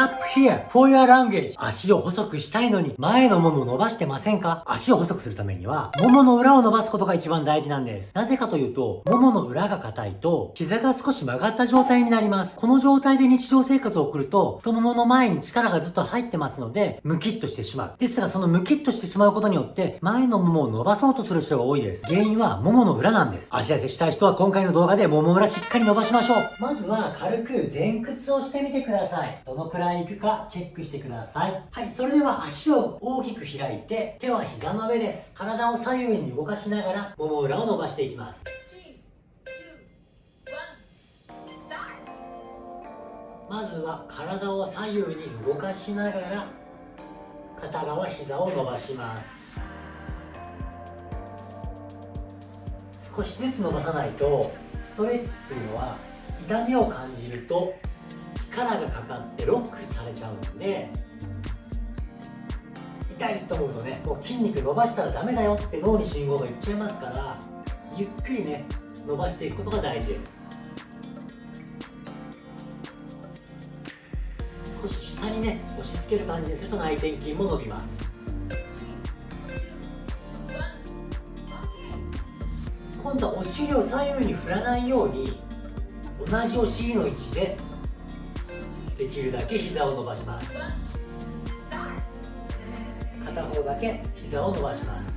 Tap here for your language 足を細くしたいのに前のもも伸ばしてませんか？足を細くするためには、ももの裏を伸ばすことが一番大事なんです。なぜかというと、ももの裏が硬いと、膝が少し曲がった状態になります。この状態で日常生活を送ると、太ももの前に力がずっと入ってますので、ムキッとしてしまう。ですが、そのムキッとしてしまうことによって、前のももを伸ばそうとする人が多いです。原因は、ももの裏なんです。足痩せしたい人は今回の動画でもも裏しっかり伸ばしましょう。まずは、軽く前屈をしてみてください。どのくらいいくかチェックしてください。はい、それでは足を大きく開いて、手は膝の上です。体を左右に動かしながら、もも裏を伸ばしていきます。まずは体を左右に動かしながら片側膝を伸ばします少しずつ伸ばさないとストレッチっていうのは痛みを感じると力がかかってロックされちゃうんで痛いと思うとねもう筋肉伸ばしたらダメだよって脳に信号がいっちゃいますからゆっくりね伸ばしていくことが大事です。少し下にね押し付ける感じにすると内転筋も伸びます。今度はお尻を左右に振らないように同じお尻の位置でできるだけ膝を伸ばします。片方だけ膝を伸ばします。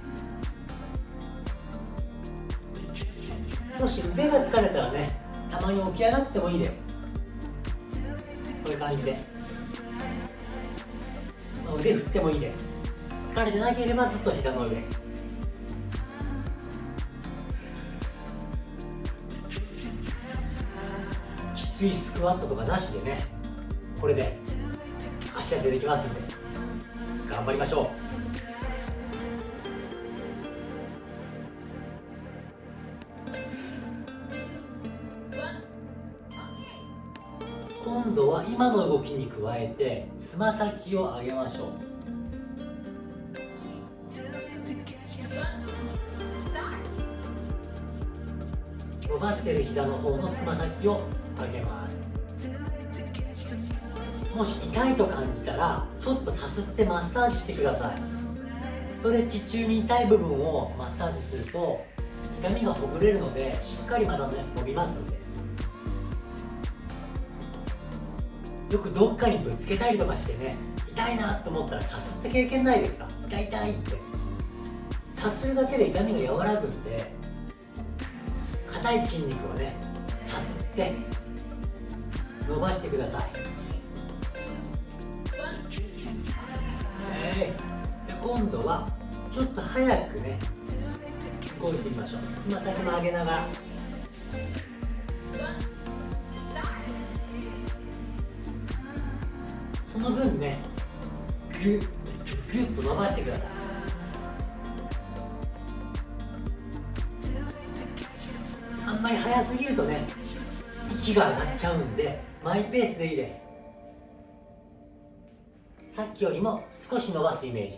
もし腕が疲れたらねたまに起き上がってもいいです。こういう感じで。腕振ってもいいです。疲れてなければずっと膝の上。きついスクワットとかなしでね。これで足が出てきますんで頑張りましょう。今度は今の動きに加えてつま先を上げましょう。伸ばしてる膝の方のつま先を上げます。もし痛いと感じたらちょっとさすってマッサージしてください。ストレッチ中に痛い部分をマッサージすると痛みがほぐれるのでしっかりまたね伸びますので。よくどっかにぶつけたりとかしてね痛いなと思ったらさすって経験ないですか？痛い痛いって。さするだけで痛みが和らぐんで硬い筋肉をねさすって伸ばしてください。はい。じゃ今度はちょっと早くね動いてみましょう。つま先も上げながら。その分ねグッグッと伸ばしてください。あんまり早すぎるとね息が上がっちゃうんでマイペースでいいです。さっきよりも少し伸ばすイメージ。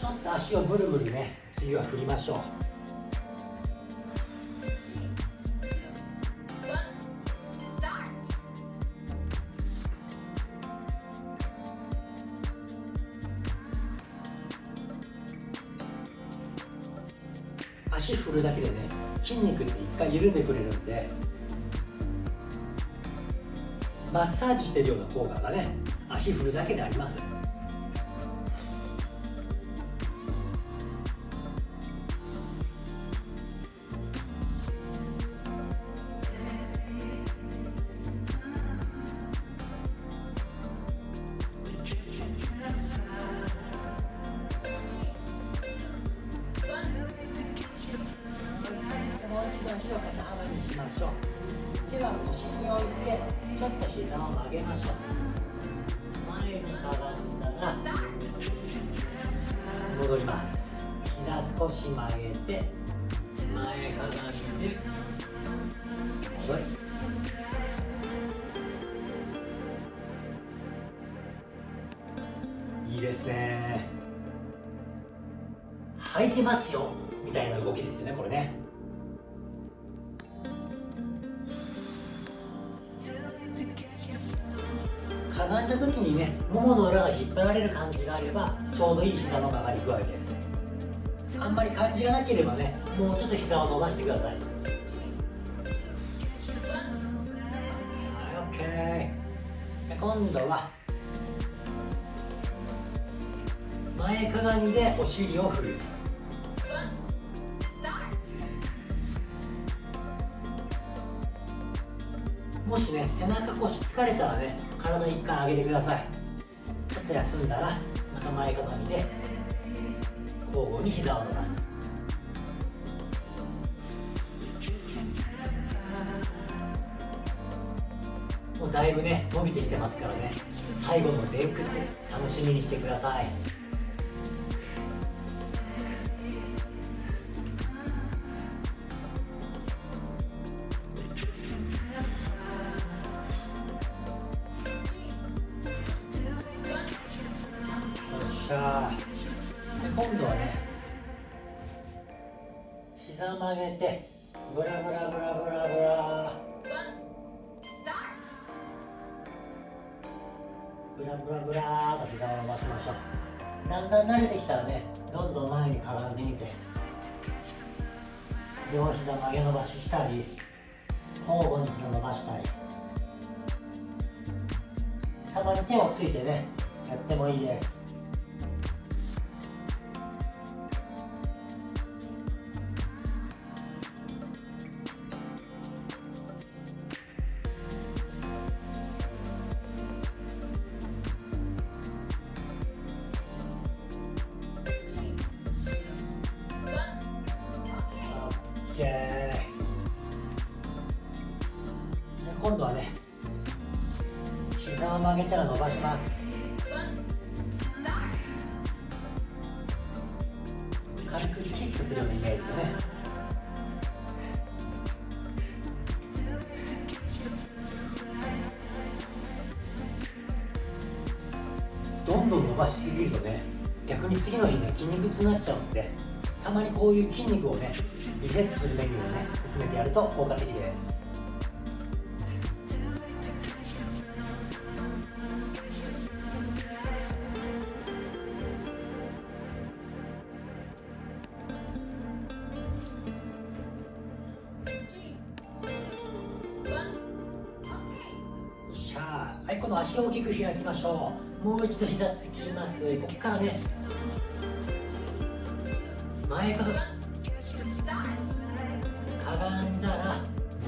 ちょっと足をブルブルね次は振りましょう。足振るだけでね筋肉って一回緩んでくれるんでマッサージしてるような効果がね足振るだけであります。膝少し曲げて前かがんで戻りいいですね。履いてますよみたいな動きですよねこれね。かがんだ時にねももの裏が引っ張られる感じがあればちょうどいい膝の曲がり具合です。あんまり感じがなければねもうちょっと膝を伸ばしてください。はい OK 今度は前かがみでお尻を振る。もしね背中腰疲れたらね体一回上げてください。ちょっと休んだらまた前かがみで。交互に膝を伸ばす。もうだいぶね伸びてきてますからね。最後の前屈楽しみにしてください。膝曲げてブラブラブラブラブラ。ブラブラブラと膝を伸ばしましょうだんだん慣れてきたらねどんどん前にかがんでみて両膝曲げ伸ばししたり交互に膝伸ばしたり。たまに手をついてねやってもいいです。今度はね膝を曲げたら伸ばします。軽くキックするようなイメージでね。どんどん伸ばしすぎるとね逆に次の日ね筋肉痛になっちゃうんでたまにこういう筋肉をねリセットするメニューをね含めてやると効果的です。はい、この足を大きく開きましょう。もう一度膝つきます。ここからね。前かがかがんだら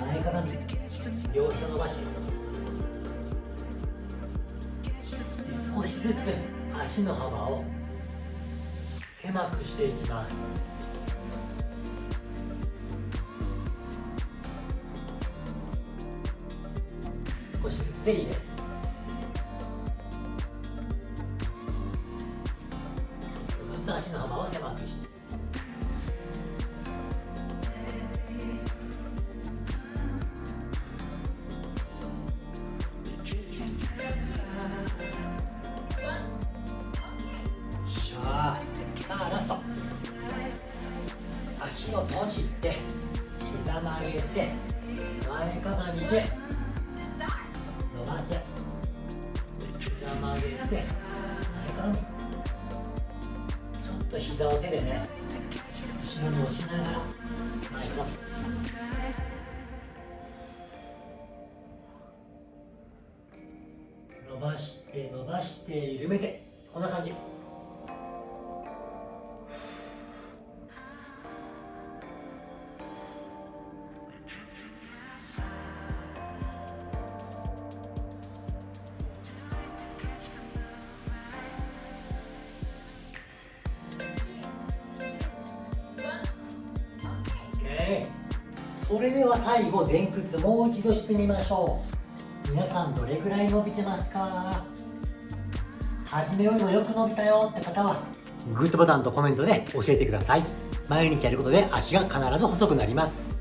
前かがみ。両膝伸ばし。て少しずつ足の幅を狭くしていきます。少しずつでいいです。足の幅を狭く膝曲げて前かがみちょっと膝を手でね後ろに押しながら前か伸ばして伸ばして緩めてこんな感じ。それでは最後前屈もう一度してみましょう。皆さんどれくらい伸びてますか？初めよりもよく伸びたよって方はグッドボタンとコメントで教えてください。毎日やることで足が必ず細くなります。